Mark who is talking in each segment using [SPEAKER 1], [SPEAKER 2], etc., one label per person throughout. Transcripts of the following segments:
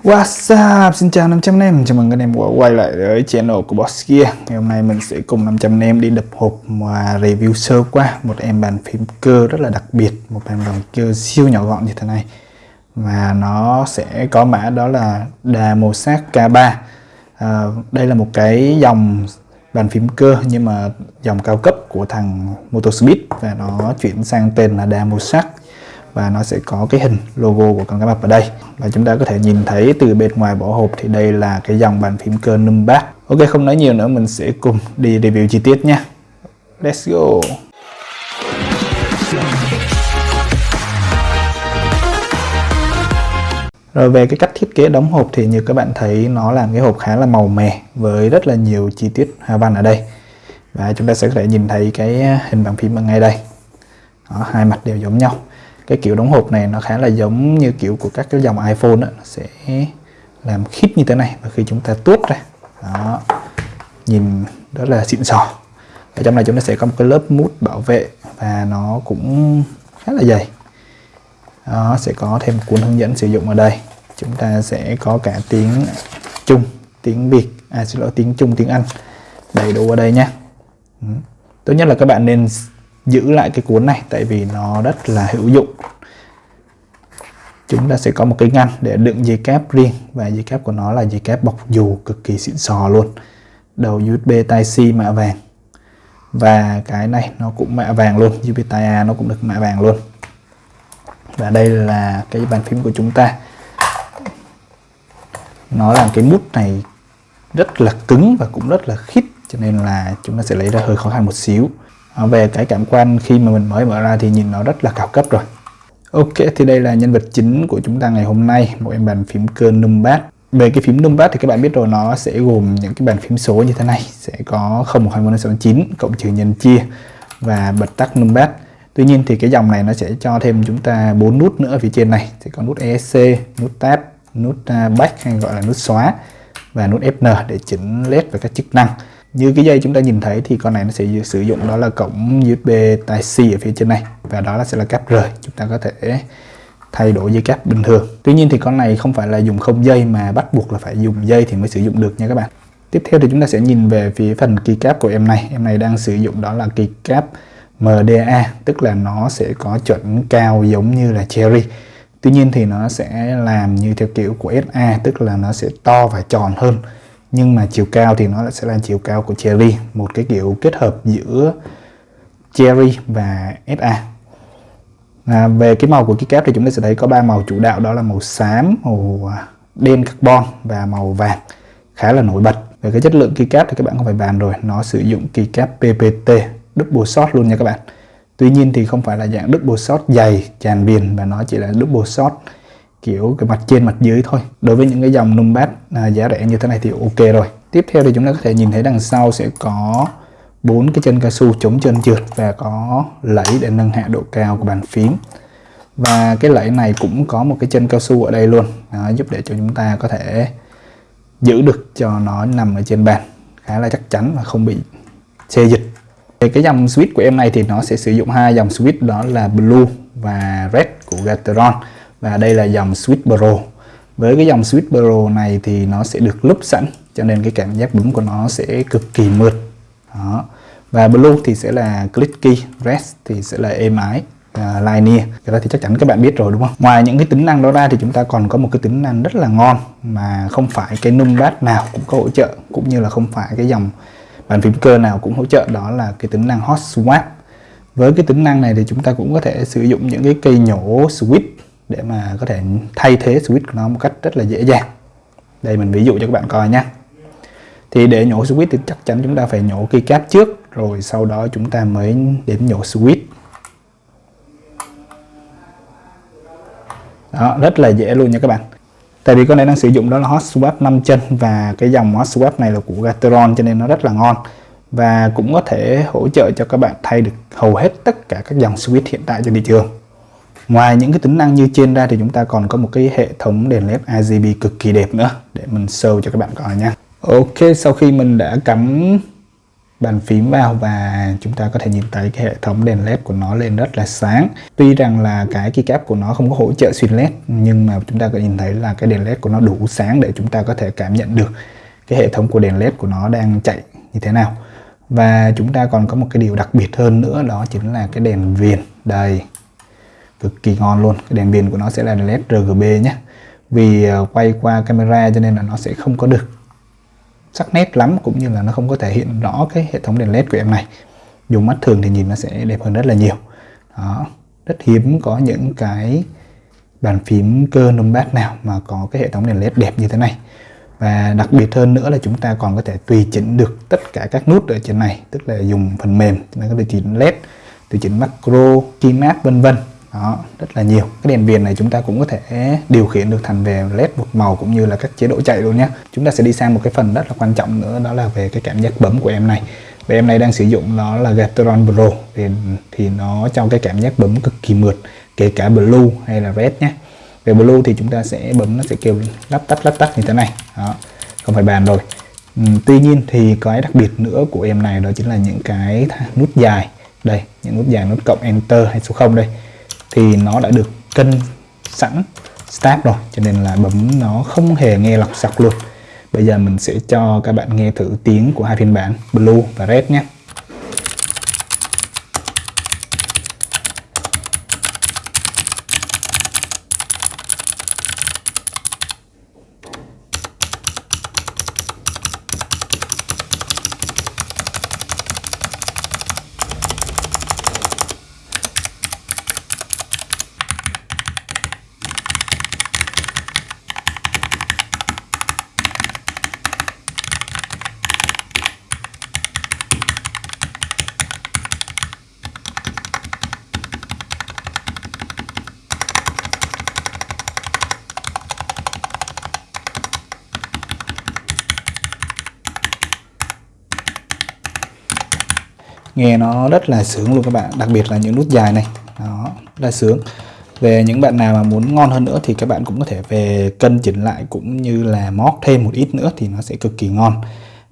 [SPEAKER 1] What's up? Xin chào 500 em, chào mừng anh em quay lại với channel của Boss Gear Ngày hôm nay mình sẽ cùng 500 em đi đập hộp và review sơ qua một em bàn phím cơ rất là đặc biệt Một em bàn phím cơ siêu nhỏ gọn như thế này. Và nó sẽ có mã đó là Damosat K3 à, Đây là một cái dòng bàn phím cơ nhưng mà dòng cao cấp của thằng Motospeed Và nó chuyển sang tên là Damosat và nó sẽ có cái hình logo của con cá mập ở đây. Và chúng ta có thể nhìn thấy từ bên ngoài vỏ hộp thì đây là cái dòng bàn phím cơ numbat Ok không nói nhiều nữa mình sẽ cùng đi review chi tiết nha. Let's go. Rồi về cái cách thiết kế đóng hộp thì như các bạn thấy nó làm cái hộp khá là màu mè với rất là nhiều chi tiết hoa văn ở đây. Và chúng ta sẽ có thể nhìn thấy cái hình bàn phím ở ngay đây. Đó, hai mặt đều giống nhau cái kiểu đóng hộp này nó khá là giống như kiểu của các cái dòng iPhone đó. nó sẽ làm khít như thế này và khi chúng ta tuốt ra. Đó, nhìn rất là xịn sò. Ở trong này chúng ta sẽ có một cái lớp mút bảo vệ và nó cũng khá là dày. Đó, sẽ có thêm cuốn hướng dẫn sử dụng ở đây. Chúng ta sẽ có cả tiếng Trung, tiếng Việt à xin lỗi, tiếng Trung, tiếng Anh đầy đủ ở đây nhé. Ừ. Tốt nhất là các bạn nên giữ lại cái cuốn này tại vì nó rất là hữu dụng. Chúng ta sẽ có một cái ngăn để đựng dây cáp riêng và dây cáp của nó là dây cáp bọc dù cực kỳ xịn sò luôn. Đầu USB Type-C mạ vàng. Và cái này nó cũng mạ vàng luôn USB Type-A nó cũng được mạ vàng luôn. Và đây là cái bàn phím của chúng ta. Nó làm cái mút này rất là cứng và cũng rất là khít, cho nên là chúng ta sẽ lấy ra hơi khó khăn một xíu. Ờ, về cái cảm quan khi mà mình mới mở ra thì nhìn nó rất là cao cấp rồi. Ok thì đây là nhân vật chính của chúng ta ngày hôm nay một em bàn phím cơ numbat về cái phím numbat thì các bạn biết rồi nó sẽ gồm những cái bàn phím số như thế này. Sẽ có 012169 cộng trừ nhân chia và bật tắt numbat Tuy nhiên thì cái dòng này nó sẽ cho thêm chúng ta bốn nút nữa ở phía trên này. Sẽ có nút ESC, nút tab, nút à, back hay gọi là nút xóa và nút Fn để chỉnh led và các chức năng như cái dây chúng ta nhìn thấy thì con này nó sẽ sử dụng đó là cổng USB Type-C ở phía trên này. Và đó là sẽ là cáp rời. Chúng ta có thể thay đổi dây cáp bình thường. Tuy nhiên thì con này không phải là dùng không dây mà bắt buộc là phải dùng dây thì mới sử dụng được nha các bạn. Tiếp theo thì chúng ta sẽ nhìn về phía phần keycap của em này. Em này đang sử dụng đó là keycap MDA tức là nó sẽ có chuẩn cao giống như là Cherry. Tuy nhiên thì nó sẽ làm như theo kiểu của SA tức là nó sẽ to và tròn hơn nhưng mà chiều cao thì nó sẽ là chiều cao của Cherry một cái kiểu kết hợp giữa Cherry và SA à, về cái màu của cái kép thì chúng ta sẽ thấy có ba màu chủ đạo đó là màu xám màu đen carbon và màu vàng. Khá là nổi bật. Về cái chất lượng keycap thì các bạn không phải bàn rồi nó sử dụng keycap PPT double shot luôn nha các bạn. Tuy nhiên thì không phải là dạng double shot dày tràn viền và nó chỉ là double shot kiểu cái mặt trên mặt dưới thôi. Đối với những cái dòng numpad à, giá rẻ như thế này thì ok rồi. Tiếp theo thì chúng ta có thể nhìn thấy đằng sau sẽ có bốn cái chân cao su chống chân trượt và có lẫy để nâng hạ độ cao của bàn phím. Và cái lẫy này cũng có một cái chân cao su ở đây luôn. Đó, giúp để cho chúng ta có thể giữ được cho nó nằm ở trên bàn. Khá là chắc chắn và không bị xê dịch. Về cái dòng switch của em này thì nó sẽ sử dụng hai dòng switch đó là blue và red của Gateron và đây là dòng Switch Pro với cái dòng Switch Pro này thì nó sẽ được lúp sẵn cho nên cái cảm giác bấm của nó sẽ cực kỳ mượt. Đó. Và Blue thì sẽ là clicky Rest thì sẽ là êm ái à, uh, linear cái đó thì chắc chắn các bạn biết rồi đúng không? Ngoài những cái tính năng đó ra thì chúng ta còn có một cái tính năng rất là ngon mà không phải cái numpad nào cũng có hỗ trợ cũng như là không phải cái dòng bàn phím cơ nào cũng hỗ trợ. Đó là cái tính năng hot swap. Với cái tính năng này thì chúng ta cũng có thể sử dụng những cái cây nhổ switch để mà có thể thay thế switch của nó một cách rất là dễ dàng. Đây mình ví dụ cho các bạn coi nhé. Thì để nhổ switch thì chắc chắn chúng ta phải nhổ keycap trước, rồi sau đó chúng ta mới đến nhổ switch. Đó, rất là dễ luôn nha các bạn. Tại vì con này đang sử dụng đó là hot swap 5 chân và cái dòng hot swap này là của Gateron cho nên nó rất là ngon. Và cũng có thể hỗ trợ cho các bạn thay được hầu hết tất cả các dòng switch hiện tại trên thị trường. Ngoài những cái tính năng như trên ra thì chúng ta còn có một cái hệ thống đèn led RGB cực kỳ đẹp nữa để mình show cho các bạn coi nha. Ok, sau khi mình đã cắm bàn phím vào và chúng ta có thể nhìn thấy cái hệ thống đèn led của nó lên rất là sáng. Tuy rằng là cái keycap của nó không có hỗ trợ xuyên led nhưng mà chúng ta có nhìn thấy là cái đèn led của nó đủ sáng để chúng ta có thể cảm nhận được cái hệ thống của đèn led của nó đang chạy như thế nào. Và chúng ta còn có một cái điều đặc biệt hơn nữa đó chính là cái đèn viền. Đây cực kỳ ngon luôn. Cái đèn viền của nó sẽ là led RGB nhé. Vì ờ, quay qua camera cho nên là nó sẽ không có được sắc nét lắm cũng như là nó không có thể hiện rõ cái hệ thống đèn led của em này. Dùng mắt thường thì nhìn nó sẽ đẹp hơn rất là nhiều. Đó. Rất hiếm có những cái bàn phím cơ numpad nào mà có cái hệ thống đèn led đẹp như thế này. Và đặc biệt hơn nữa là chúng ta còn có thể tùy chỉnh được tất cả các nút ở trên này, tức là dùng phần mềm chúng ta có thể chỉnh led, tùy chỉnh macro keymap vân vân đó rất là nhiều. Cái đèn viền này chúng ta cũng có thể điều khiển được thành về led một màu cũng như là các chế độ chạy luôn nhé. Chúng ta sẽ đi sang một cái phần rất là quan trọng nữa đó là về cái cảm giác bấm của em này. Và em này đang sử dụng nó là Gateron Pro thì, thì nó cho cái cảm giác bấm cực kỳ mượt kể cả blue hay là red nhé. Về blue thì chúng ta sẽ bấm nó sẽ kêu lắp tắt lắp tắt như thế này. Đó không phải bàn rồi. Ừ, tuy nhiên thì cái đặc biệt nữa của em này đó chính là những cái nút dài. Đây những nút dài nút cộng enter hay số 0 đây thì nó đã được cân sẵn, start rồi. Cho nên là bấm nó không hề nghe lọc sọc luôn. Bây giờ mình sẽ cho các bạn nghe thử tiếng của hai phiên bản blue và red nhé. Nghe nó rất là sướng luôn các bạn, đặc biệt là những nút dài này. Đó, rất là sướng. Về những bạn nào mà muốn ngon hơn nữa thì các bạn cũng có thể về cân chỉnh lại cũng như là móc thêm một ít nữa thì nó sẽ cực kỳ ngon.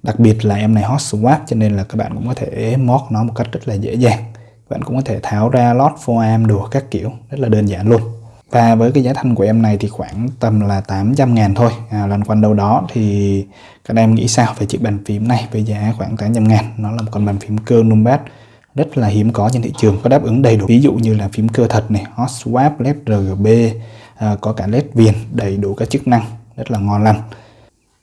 [SPEAKER 1] Đặc biệt là em này hot swap cho nên là các bạn cũng có thể móc nó một cách rất là dễ dàng. Các bạn cũng có thể tháo ra lót foam đồ các kiểu, rất là đơn giản luôn và với cái giá thành của em này thì khoảng tầm là 800 ngàn thôi. À, Lần quanh đâu đó thì các em nghĩ sao về chiếc bàn phím này với giá khoảng 800 ngàn? Nó là một con bàn phím cơ numbat rất là hiếm có trên thị trường có đáp ứng đầy đủ. Ví dụ như là phím cơ thật này hot swap led rgb à, có cả led viền đầy đủ các chức năng rất là ngon lành.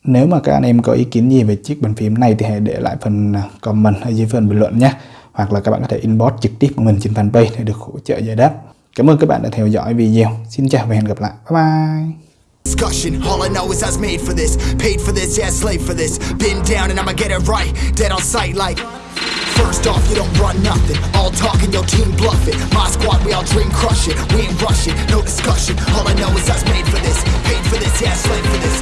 [SPEAKER 1] Nếu mà các anh em có ý kiến gì về chiếc bàn phím này thì hãy để lại phần à, comment ở dưới phần bình luận nhé. Hoặc là các bạn có thể inbox trực tiếp của mình trên fanpage để được hỗ trợ giải đáp. Cảm ơn các bạn đã theo dõi video. Xin chào và hẹn gặp lại. Bye bye. discussion. All I know is I was made for this. Paid for this, yeah, slave for this. Been down and I'ma get it right. Dead on sight like First off, you don't run nothing. All talking, your team bluff it My squad, we all dream crush it We ain't rushing, no discussion. All I know is I was made for this. Paid for this, yeah, slave for this.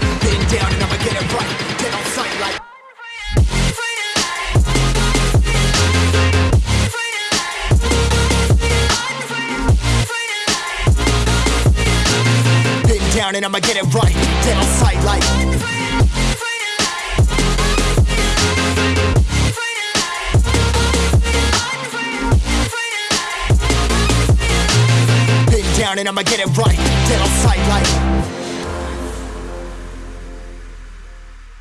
[SPEAKER 1] I'ma get it right. Dead on sight like. Been down and I'ma get it right. Dead on sight like